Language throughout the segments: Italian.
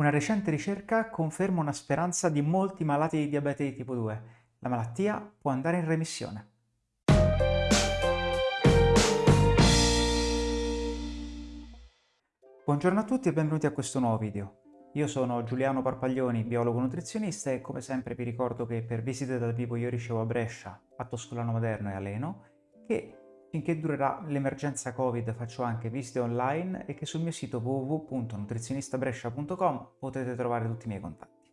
Una recente ricerca conferma una speranza di molti malati di diabete di tipo 2. La malattia può andare in remissione. Buongiorno a tutti e benvenuti a questo nuovo video. Io sono Giuliano Parpaglioni, biologo nutrizionista e come sempre vi ricordo che per visite dal vivo io ricevo a Brescia, a Toscolano Maderno e a Leno, che Finché durerà l'emergenza Covid faccio anche visite online e che sul mio sito www.nutrizionistabrescia.com potete trovare tutti i miei contatti.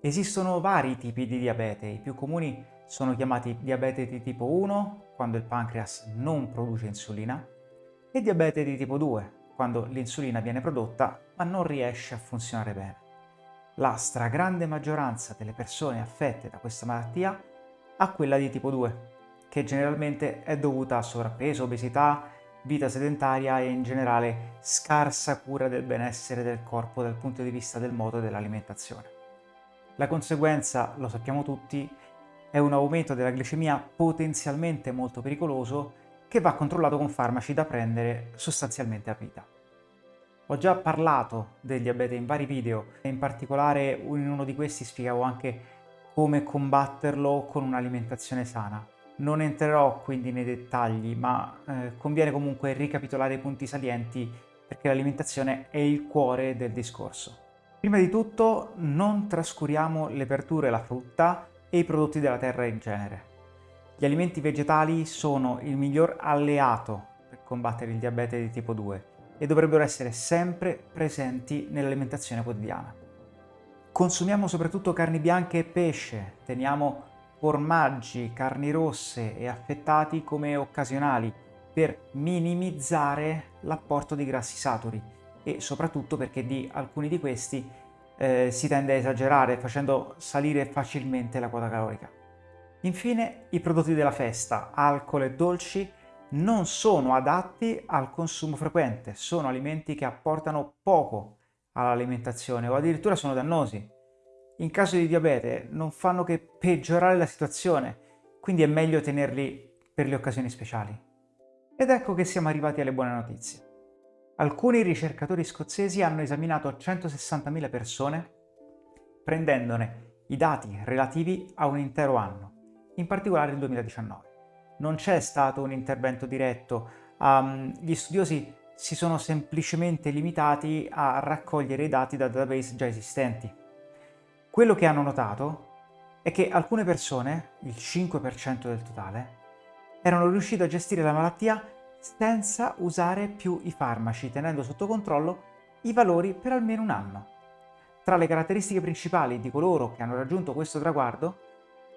Esistono vari tipi di diabete, i più comuni sono chiamati diabete di tipo 1, quando il pancreas non produce insulina, e diabete di tipo 2, quando l'insulina viene prodotta ma non riesce a funzionare bene. La stragrande maggioranza delle persone affette da questa malattia ha quella di tipo 2, che generalmente è dovuta a sovrappeso, obesità, vita sedentaria e in generale scarsa cura del benessere del corpo dal punto di vista del modo dell'alimentazione. La conseguenza, lo sappiamo tutti, è un aumento della glicemia potenzialmente molto pericoloso che va controllato con farmaci da prendere sostanzialmente a vita. Ho già parlato del diabete in vari video e in particolare in uno di questi spiegavo anche come combatterlo con un'alimentazione sana. Non entrerò quindi nei dettagli, ma eh, conviene comunque ricapitolare i punti salienti perché l'alimentazione è il cuore del discorso. Prima di tutto non trascuriamo le verdure, la frutta e i prodotti della terra in genere. Gli alimenti vegetali sono il miglior alleato per combattere il diabete di tipo 2 e dovrebbero essere sempre presenti nell'alimentazione quotidiana. Consumiamo soprattutto carni bianche e pesce, teniamo formaggi, carni rosse e affettati come occasionali per minimizzare l'apporto di grassi saturi e soprattutto perché di alcuni di questi eh, si tende a esagerare facendo salire facilmente la quota calorica. Infine i prodotti della festa, alcol e dolci non sono adatti al consumo frequente, sono alimenti che apportano poco all'alimentazione o addirittura sono dannosi in caso di diabete non fanno che peggiorare la situazione, quindi è meglio tenerli per le occasioni speciali. Ed ecco che siamo arrivati alle buone notizie. Alcuni ricercatori scozzesi hanno esaminato 160.000 persone prendendone i dati relativi a un intero anno, in particolare il 2019. Non c'è stato un intervento diretto, um, gli studiosi si sono semplicemente limitati a raccogliere i dati da database già esistenti. Quello che hanno notato è che alcune persone, il 5% del totale, erano riuscite a gestire la malattia senza usare più i farmaci, tenendo sotto controllo i valori per almeno un anno. Tra le caratteristiche principali di coloro che hanno raggiunto questo traguardo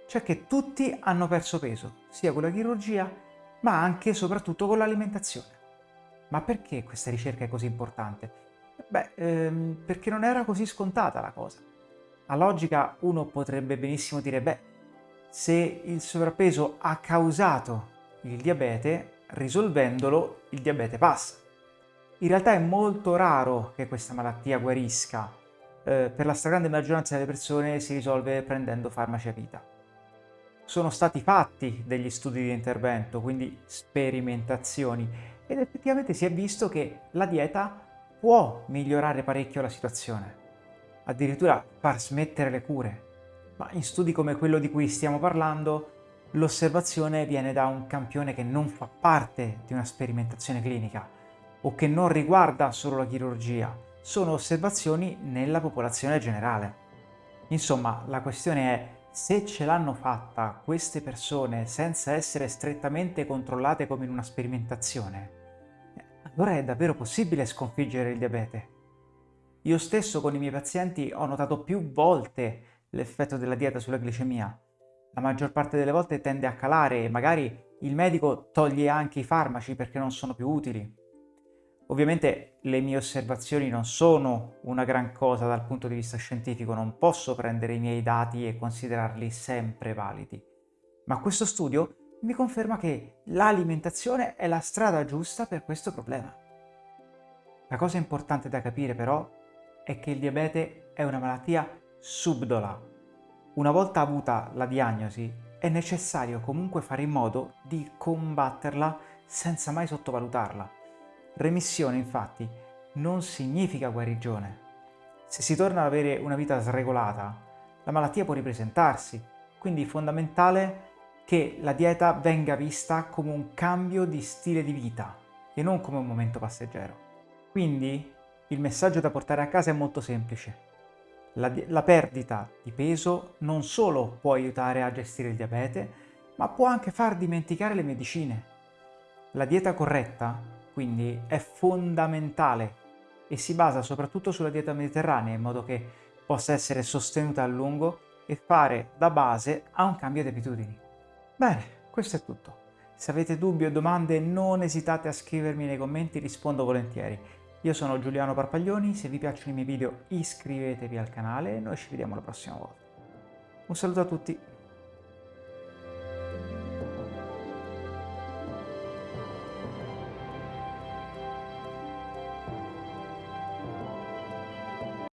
c'è che tutti hanno perso peso, sia con la chirurgia, ma anche e soprattutto con l'alimentazione. Ma perché questa ricerca è così importante? Beh, ehm, perché non era così scontata la cosa. A logica uno potrebbe benissimo dire, beh, se il sovrappeso ha causato il diabete, risolvendolo il diabete passa. In realtà è molto raro che questa malattia guarisca, eh, per la stragrande maggioranza delle persone si risolve prendendo farmaci a vita. Sono stati fatti degli studi di intervento, quindi sperimentazioni, ed effettivamente si è visto che la dieta può migliorare parecchio la situazione addirittura far smettere le cure. Ma in studi come quello di cui stiamo parlando, l'osservazione viene da un campione che non fa parte di una sperimentazione clinica o che non riguarda solo la chirurgia, sono osservazioni nella popolazione generale. Insomma, la questione è se ce l'hanno fatta queste persone senza essere strettamente controllate come in una sperimentazione, allora è davvero possibile sconfiggere il diabete? Io stesso con i miei pazienti ho notato più volte l'effetto della dieta sulla glicemia. La maggior parte delle volte tende a calare e magari il medico toglie anche i farmaci perché non sono più utili. Ovviamente le mie osservazioni non sono una gran cosa dal punto di vista scientifico, non posso prendere i miei dati e considerarli sempre validi. Ma questo studio mi conferma che l'alimentazione è la strada giusta per questo problema. La cosa importante da capire però è che il diabete è una malattia subdola. Una volta avuta la diagnosi è necessario comunque fare in modo di combatterla senza mai sottovalutarla. Remissione infatti non significa guarigione, Se si torna ad avere una vita sregolata, la malattia può ripresentarsi, quindi è fondamentale che la dieta venga vista come un cambio di stile di vita e non come un momento passeggero. Quindi il messaggio da portare a casa è molto semplice. La, la, perdita di peso non solo può aiutare a gestire il diabete, ma può anche far dimenticare le medicine. La dieta corretta, quindi, è fondamentale e si basa soprattutto sulla dieta mediterranea in modo che possa essere sostenuta a lungo e fare da base a un cambio di abitudini. Bene, questo è tutto. Se avete dubbi o domande non esitate a scrivermi nei commenti, rispondo volentieri. Io sono Giuliano Parpaglioni, se vi piacciono i miei video iscrivetevi al canale e noi ci vediamo la prossima volta. Un saluto a tutti!